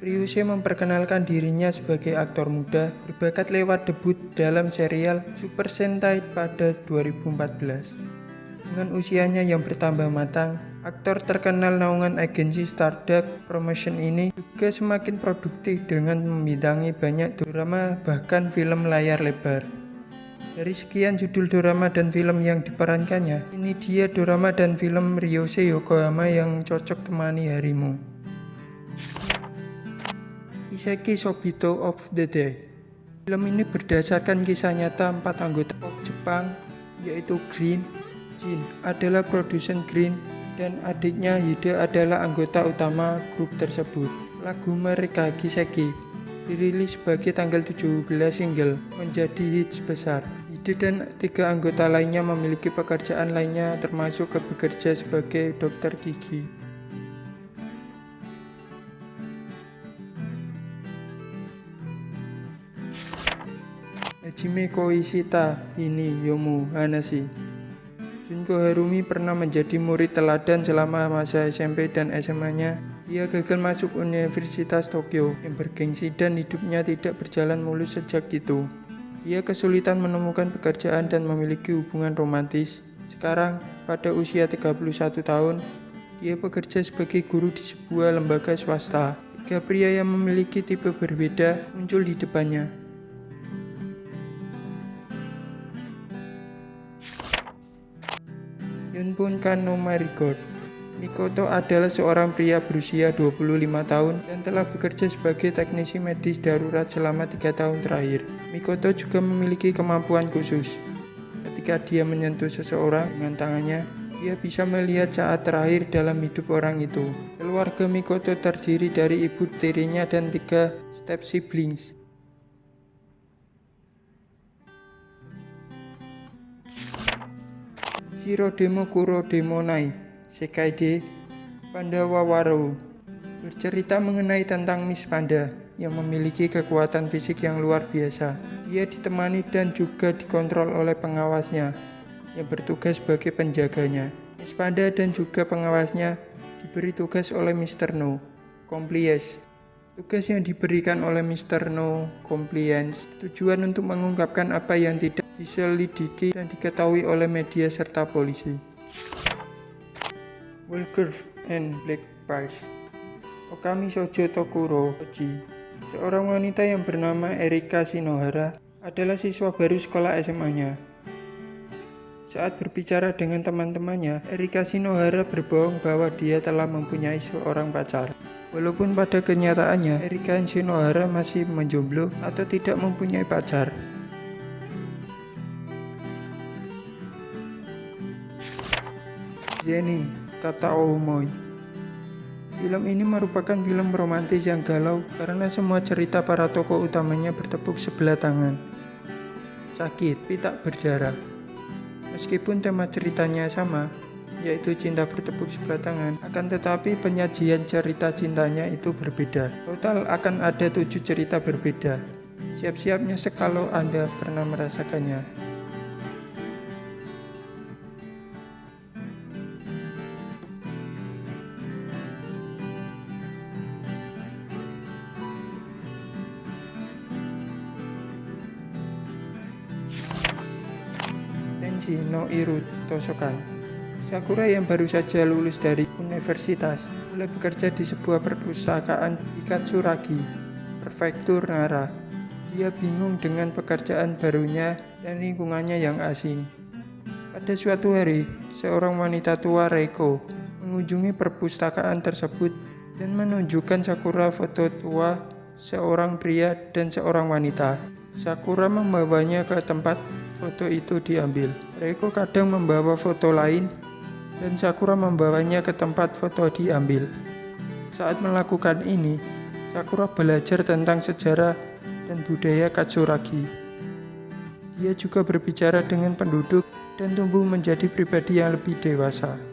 Ryuse memperkenalkan dirinya sebagai aktor muda berbakat lewat debut dalam serial Super Sentai pada 2014. Dengan usianya yang bertambah matang, aktor terkenal naungan agensi Starduck Promotion ini juga semakin produktif dengan membintangi banyak drama bahkan film layar lebar. Dari sekian judul drama dan film yang diperankannya, ini dia drama dan film Ryose Yokohama yang cocok temani harimu. Kiseki Sobito of the Day Film ini berdasarkan kisah nyata empat anggota pop Jepang, yaitu Green, Jin adalah produsen Green, dan adiknya Hide adalah anggota utama grup tersebut. Lagu mereka Kiseki dirilis sebagai tanggal 17 single menjadi hits besar. Hide dan tiga anggota lainnya memiliki pekerjaan lainnya termasuk bekerja sebagai dokter gigi. Hajime Koishita ini Yomu Hanashi Junko Harumi pernah menjadi murid teladan selama masa SMP dan SMA-nya. Ia gagal masuk Universitas Tokyo yang bergengsi dan hidupnya tidak berjalan mulus sejak itu. Ia kesulitan menemukan pekerjaan dan memiliki hubungan romantis. Sekarang, pada usia 31 tahun, dia bekerja sebagai guru di sebuah lembaga swasta. Tiga pria yang memiliki tipe berbeda muncul di depannya. Yunpun Kano Marigold Mikoto adalah seorang pria berusia 25 tahun dan telah bekerja sebagai teknisi medis darurat selama tiga tahun terakhir. Mikoto juga memiliki kemampuan khusus. Ketika dia menyentuh seseorang dengan tangannya, dia bisa melihat saat terakhir dalam hidup orang itu. Keluarga Mikoto terdiri dari ibu tirinya dan tiga step siblings. Shiro Demo Kuro Demo Nai Sekai de Pandawa Waro bercerita mengenai tentang Miss Panda yang memiliki kekuatan fisik yang luar biasa. Dia ditemani dan juga dikontrol oleh pengawasnya yang bertugas sebagai penjaganya. Miss Panda dan juga pengawasnya diberi tugas oleh Mr. No Compliance Tugas yang diberikan oleh Mr. No Compliance tujuan untuk mengungkapkan apa yang tidak diselidiki dan diketahui oleh media serta polisi. Walker and Black Pies Okami Sojo Tokuro Oji Seorang wanita yang bernama Erika Shinohara adalah siswa baru sekolah SMA-nya. Saat berbicara dengan teman-temannya, Erika Shinohara berbohong bahwa dia telah mempunyai seorang pacar. Walaupun pada kenyataannya, Erika Shinohara masih menjomblo atau tidak mempunyai pacar. Zenin, kata Oumoy. Film ini merupakan film romantis yang galau karena semua cerita para tokoh utamanya bertepuk sebelah tangan. Sakit, tapi tak berdarah. Meskipun tema ceritanya sama, yaitu cinta bertepuk sebelah tangan, akan tetapi penyajian cerita cintanya itu berbeda. Total akan ada tujuh cerita berbeda. Siap-siapnya sekalau Anda pernah merasakannya. Tenshi no Iru Tosokan Sakura yang baru saja lulus dari universitas mulai bekerja di sebuah perpustakaan di Katsuragi, prefektur Nara. Dia bingung dengan pekerjaan barunya dan lingkungannya yang asing. Pada suatu hari, seorang wanita tua Reiko mengunjungi perpustakaan tersebut dan menunjukkan Sakura foto tua seorang pria dan seorang wanita. Sakura membawanya ke tempat foto itu diambil. Reiko kadang membawa foto lain dan Sakura membawanya ke tempat foto diambil. Saat melakukan ini, Sakura belajar tentang sejarah dan budaya Katsuragi. Dia juga berbicara dengan penduduk dan tumbuh menjadi pribadi yang lebih dewasa.